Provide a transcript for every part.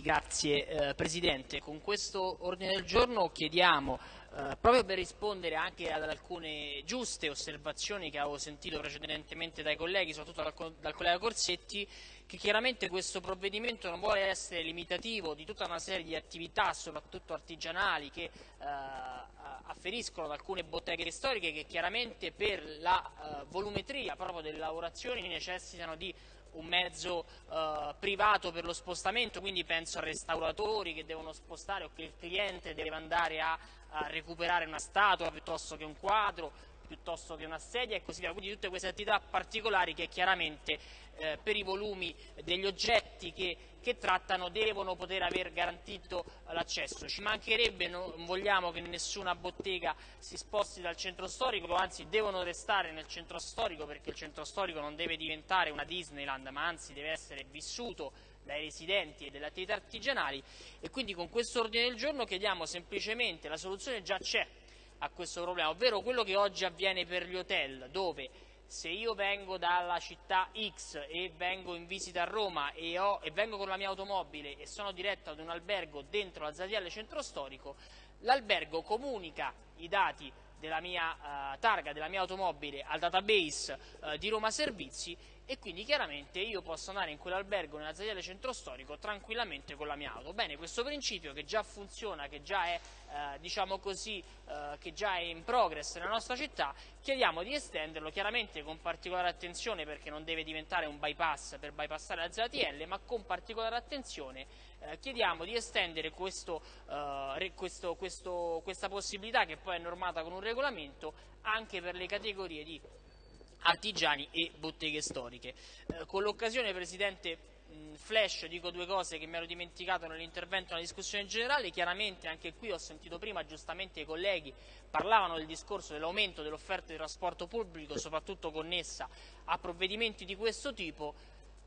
Sì, grazie eh, Presidente. Con questo ordine del giorno chiediamo, eh, proprio per rispondere anche ad alcune giuste osservazioni che avevo sentito precedentemente dai colleghi, soprattutto dal, dal collega Corsetti, che chiaramente questo provvedimento non vuole essere limitativo di tutta una serie di attività, soprattutto artigianali, che eh, afferiscono ad alcune botteghe storiche che chiaramente per la eh, volumetria proprio delle lavorazioni necessitano di un mezzo eh, privato per lo spostamento, quindi penso a restauratori che devono spostare o che il cliente deve andare a, a recuperare una statua piuttosto che un quadro, piuttosto che una sedia e così via, quindi tutte queste attività particolari che chiaramente eh, per i volumi degli oggetti che, che, trattano devono poter aver garantito l'accesso. Ci mancherebbe, non vogliamo che nessuna bottega si sposti dal centro storico, anzi devono restare nel centro storico perché il centro storico non deve diventare una Disneyland, ma anzi deve essere vissuto dai residenti e delle attività artigianali e quindi con questo ordine del giorno chiediamo semplicemente, la soluzione già c'è, a questo problema, ovvero quello che oggi avviene per gli hotel, dove se io vengo dalla città X e vengo in visita a Roma e, ho, e vengo con la mia automobile e sono diretto ad un albergo dentro la ZTL centro storico, l'albergo comunica i dati della mia uh, targa, della mia automobile al database uh, di Roma Servizi e quindi chiaramente io posso andare in quell'albergo nella ZTL centro storico tranquillamente con la mia auto. Bene, questo principio che già funziona, che già è, eh, diciamo così, eh, che già è in progress nella nostra città, chiediamo di estenderlo chiaramente con particolare attenzione perché non deve diventare un bypass per bypassare la ZTL, ma con particolare attenzione eh, chiediamo di estendere questo, eh, questo, questo, questa possibilità che poi è normata con un regolamento anche per le categorie di artigiani e botteghe storiche. Eh, con l'occasione, Presidente, flash dico due cose che mi ero dimenticato nell'intervento nella discussione generale, chiaramente anche qui ho sentito prima giustamente i colleghi parlavano del discorso dell'aumento dell'offerta di trasporto pubblico, soprattutto connessa a provvedimenti di questo tipo,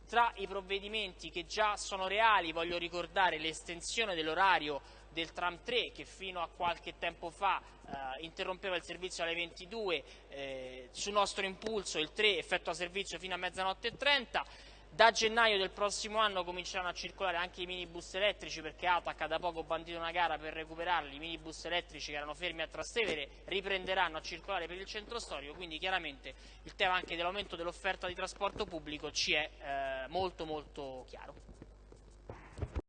tra i provvedimenti che già sono reali voglio ricordare l'estensione dell'orario del tram 3 che fino a qualche tempo fa eh, interrompeva il servizio alle 22, eh, su nostro impulso il 3 effettua servizio fino a mezzanotte e 30, da gennaio del prossimo anno cominceranno a circolare anche i minibus elettrici perché ATAC ha da poco bandito una gara per recuperarli, i minibus elettrici che erano fermi a Trastevere riprenderanno a circolare per il centro storico, quindi chiaramente il tema anche dell'aumento dell'offerta di trasporto pubblico ci è eh, molto molto chiaro.